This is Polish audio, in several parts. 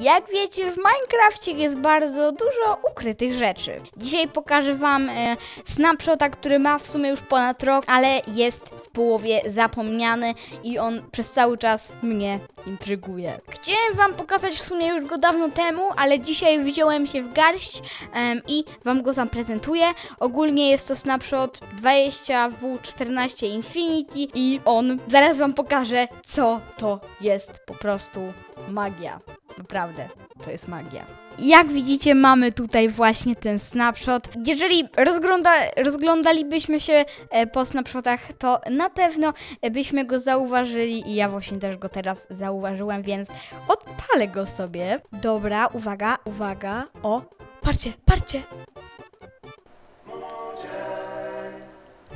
Jak wiecie, w Minecrafcie jest bardzo dużo ukrytych rzeczy. Dzisiaj pokażę wam e, snapshota, który ma w sumie już ponad rok, ale jest w połowie zapomniany i on przez cały czas mnie intryguje. Chciałem wam pokazać w sumie już go dawno temu, ale dzisiaj wziąłem się w garść i wam go zaprezentuję. Ogólnie jest to snapshot 20W14 Infinity i on, zaraz wam pokażę, co to jest po prostu magia. Naprawdę, to jest magia. Jak widzicie, mamy tutaj właśnie ten snapshot. Jeżeli rozgląda, rozglądalibyśmy się e, po snapshotach, to na pewno e, byśmy go zauważyli i ja właśnie też go teraz zauważyłem, więc odpalę go sobie. Dobra, uwaga, uwaga. O, patrzcie, patrzcie.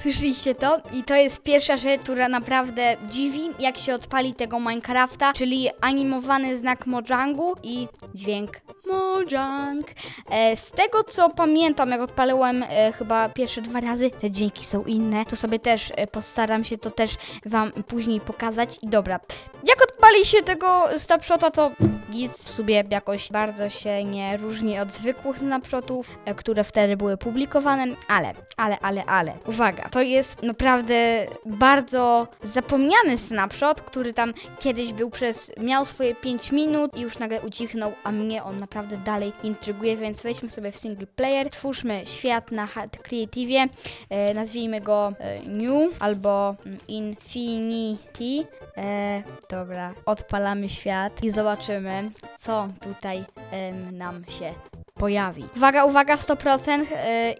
Słyszeliście to? I to jest pierwsza rzecz, która naprawdę dziwi, jak się odpali tego Minecrafta, czyli animowany znak Mojangu i dźwięk Mojang. E, z tego co pamiętam, jak odpaliłem e, chyba pierwsze dwa razy, te dźwięki są inne, to sobie też e, postaram się to też wam później pokazać. I dobra, jak odpali się tego snapshota, to nic w sobie jakoś bardzo się nie różni od zwykłych snapshotów, które wtedy były publikowane, ale, ale, ale, ale, uwaga, to jest naprawdę bardzo zapomniany snapshot, który tam kiedyś był przez, miał swoje 5 minut i już nagle ucichnął, a mnie on naprawdę dalej intryguje, więc wejdźmy sobie w single player, twórzmy świat na Hard Creative, e, nazwijmy go e, New albo mm, Infinity, e, dobra, odpalamy świat i zobaczymy, co tutaj em, nam się pojawi. Uwaga, uwaga, 100% yy,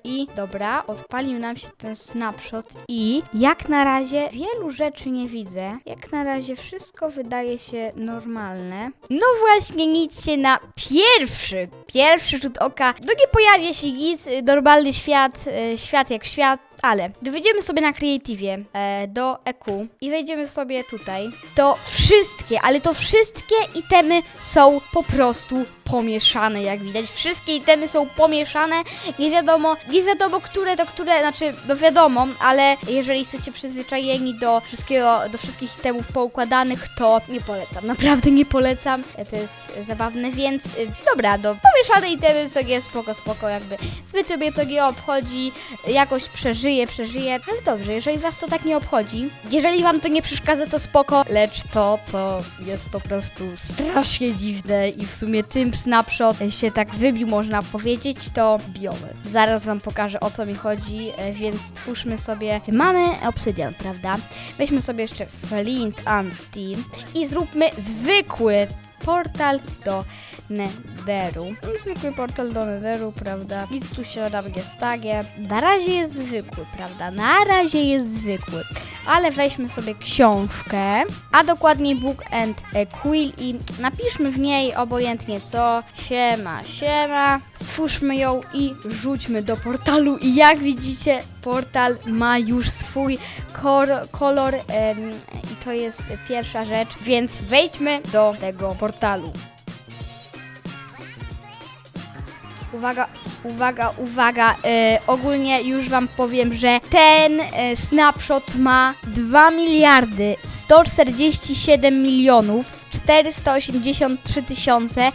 i dobra, odpalił nam się ten snapshot i jak na razie wielu rzeczy nie widzę. Jak na razie wszystko wydaje się normalne. No właśnie, nic się na pierwszy, pierwszy rzut oka, no nie pojawia się nic, y, normalny świat, y, świat jak świat, ale gdy wejdziemy sobie na Creative e, do EQ i wejdziemy sobie tutaj, to wszystkie, ale to wszystkie itemy są po prostu pomieszane, jak widać. Wszystkie itemy są pomieszane. Nie wiadomo, nie wiadomo, które to które, znaczy, no wiadomo, ale jeżeli jesteście przyzwyczajeni do wszystkiego, do wszystkich itemów poukładanych, to nie polecam. Naprawdę nie polecam. To jest zabawne, więc y, dobra, do pomieszane itemy, co jest spoko, spoko, jakby zbyt mnie to nie obchodzi, jakoś przeżyję, przeżyję, ale dobrze, jeżeli was to tak nie obchodzi, jeżeli wam to nie przeszkadza, to spoko, lecz to, co jest po prostu strasznie dziwne i w sumie tym snapshot się tak wybił, można powiedzieć, to biomy. Zaraz wam pokażę, o co mi chodzi, e, więc stwórzmy sobie, mamy obsydian, prawda? Weźmy sobie jeszcze flint and steel i zróbmy zwykły portal do Netheru. Zwykły portal do Netheru, prawda? Nic tu się nam nie stanie. Na razie jest zwykły, prawda? Na razie jest zwykły. Ale weźmy sobie książkę, a dokładniej Book and Quill i napiszmy w niej obojętnie co. Siema, siema. Stwórzmy ją i rzućmy do portalu. I jak widzicie, portal ma już swój kolor em, to jest pierwsza rzecz, więc wejdźmy do tego portalu. Uwaga, uwaga, uwaga. E, ogólnie już Wam powiem, że ten e, snapshot ma 2 miliardy 147 milionów 483 tysiące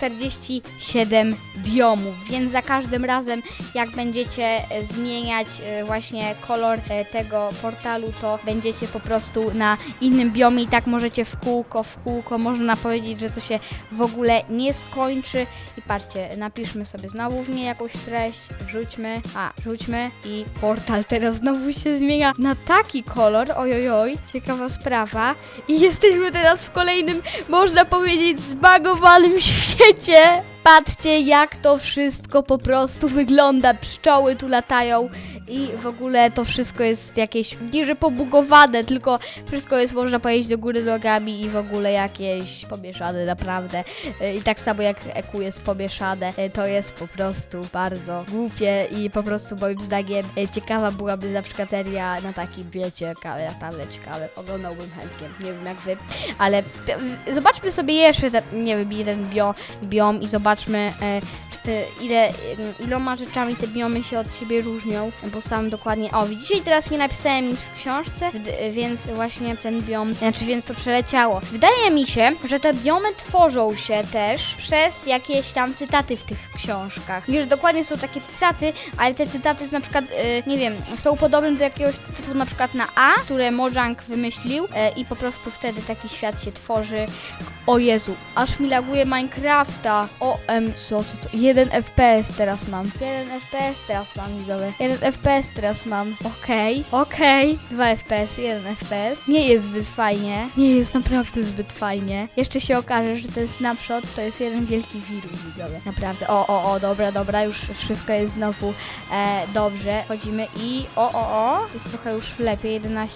647 biomów, więc za każdym razem jak będziecie e, zmieniać e, właśnie kolor e, tego portalu, to będziecie po prostu na innym biomie. I tak możecie w kółko, w kółko, można powiedzieć, że to się w ogóle nie skończy. I patrzcie, napiszmy sobie znowu w niej jakąś treść, wrzućmy, a, wrzućmy i portal teraz znowu się zmienia na taki kolor, ojojoj, ciekawa sprawa. I jesteśmy teraz w kolejnym, można powiedzieć, zbagowanym świecie. Gerçi Patrzcie, jak to wszystko po prostu wygląda. Pszczoły tu latają i w ogóle to wszystko jest jakieś nie pobugowane, tylko wszystko jest, można powiedzieć, do góry nogami i w ogóle jakieś pomieszane naprawdę. E, I tak samo jak EQ jest pomieszane, e, to jest po prostu bardzo głupie i po prostu moim zdaniem e, ciekawa byłaby na przykład seria na takim, wiecie, naprawdę ciekawe. Oglądałbym chętnie, nie wiem jak wy, ale zobaczmy sobie jeszcze, nie wiem, jeden bio, biom i zobaczmy, e, czy te, ile, e, iloma rzeczami te biomy się od siebie różnią, bo sam dokładnie. O, widzicie, i teraz nie napisałem nic w książce, wd- więc właśnie ten biom, znaczy więc to przeleciało. Wydaje mi się, że te biomy tworzą się też przez jakieś tam cytaty w tych książkach. Nie, że dokładnie są takie cytaty, ale te cytaty na przykład, nie wiem, są podobne do jakiegoś cytatu na przykład na A, które Mojang wymyślił e, i po prostu wtedy taki świat się tworzy. O Jezu, aż mi laguje Minecrafta. O, em, co, co, co? Jeden FPS teraz mam. Jeden FPS teraz mam, widzowie. Jeden FPS teraz mam. Okej, okej. Dwa FPS, jeden FPS. Nie jest zbyt fajnie. Nie jest naprawdę zbyt fajnie. Jeszcze się okaże, że ten snapshot to jest jeden wielki wirus, widzowie. Naprawdę. O, o, o, dobra, dobra, już wszystko jest znowu e, dobrze. Chodzimy i o, o, o. Jest trochę już lepiej, 11-10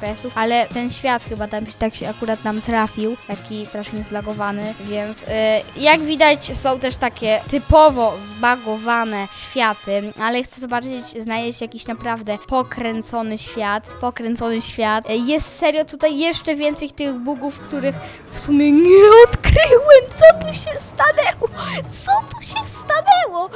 FPS-ów, ale ten świat chyba tam tak się akurat nam trafił, taki strasznie zlagowany, więc y, jak widać są też takie typowo zbagowane światy, ale chcę zobaczyć, znaleźć jakiś naprawdę pokręcony świat, pokręcony świat. Y, Jest serio tutaj jeszcze więcej tych bugów, których w sumie nie odkryłem, co tu się stanęło, co tu się stanęło,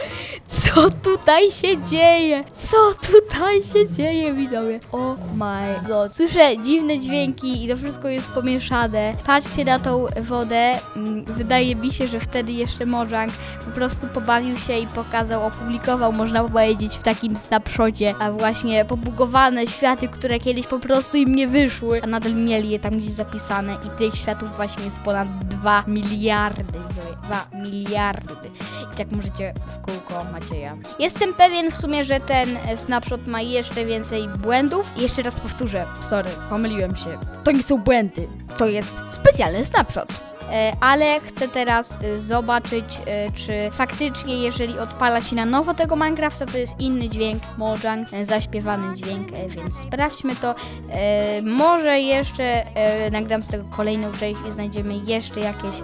co tutaj się dzieje, co tutaj się dzieje, widzowie. Oh my god. Słyszę dziwne dźwięki i to wszystko jest pomieszane. Patrzcie na tą wodę. Mm, Wydaje mi się, że wtedy jeszcze Mojang po prostu pobawił się i pokazał, opublikował, można powiedzieć, w takim snapshocie, a właśnie pobugowane światy, które kiedyś po prostu im nie wyszły, a nadal mieli je tam gdzieś zapisane i tych światów właśnie jest ponad 2 miliardy. widzowie. 2 miliardy. I tak możecie w kółko Macieja. Jestem pewien w sumie, że ten e, snapshot ma jeszcze więcej błędów. I jeszcze raz powtórzę, sorry, pomyliłem się. To nie są błędy, to jest specjalny snapshot. E, Ale chcę teraz e, zobaczyć, e, czy faktycznie, jeżeli odpala się na nowo tego Minecrafta, to jest inny dźwięk, Mojang, zaśpiewany dźwięk, więc sprawdźmy to. Może jeszcze nagram z tego kolejną część i znajdziemy jeszcze jakieś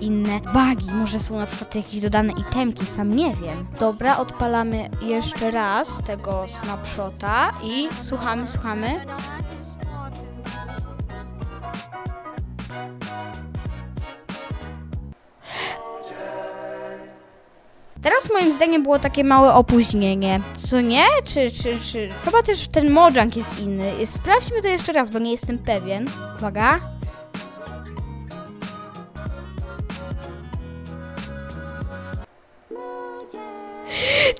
inne bugi. Może są na przykład jakieś dodane itemki, sam nie wiem. Dobra, odpalamy jeszcze raz tego snapshota i słuchamy, słuchamy. Teraz moim zdaniem było takie małe opóźnienie. Co nie? Czy, czy, czy... Chyba też ten Mojang jest inny. Sprawdźmy to jeszcze raz, bo nie jestem pewien. Uwaga.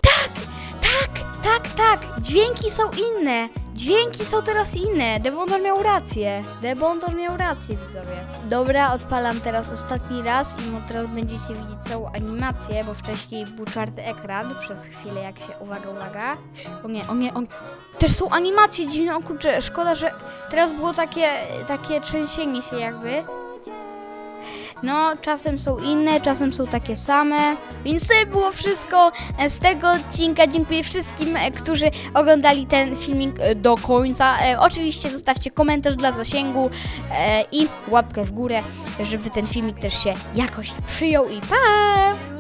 Tak, tak, tak, tak. Dźwięki są inne. Dźwięki są teraz inne. Debondor miał rację. Debondor miał rację, widzowie. Dobra, odpalam teraz ostatni raz i teraz będziecie widzieć całą animację, bo wcześniej był czarny ekran przez chwilę, jak się... Uwaga, uwaga. O nie, o nie, o nie. Też są animacje dziwne, o kurczę, szkoda, że teraz było takie, takie trzęsienie się jakby. No, czasem są inne, czasem są takie same. Więc to było wszystko e, z tego odcinka. Dziękuję wszystkim, e, którzy oglądali ten filmik e, do końca. Oczywiście zostawcie komentarz dla zasięgu i łapkę w górę, żeby ten filmik też się jakoś przyjął. I pa!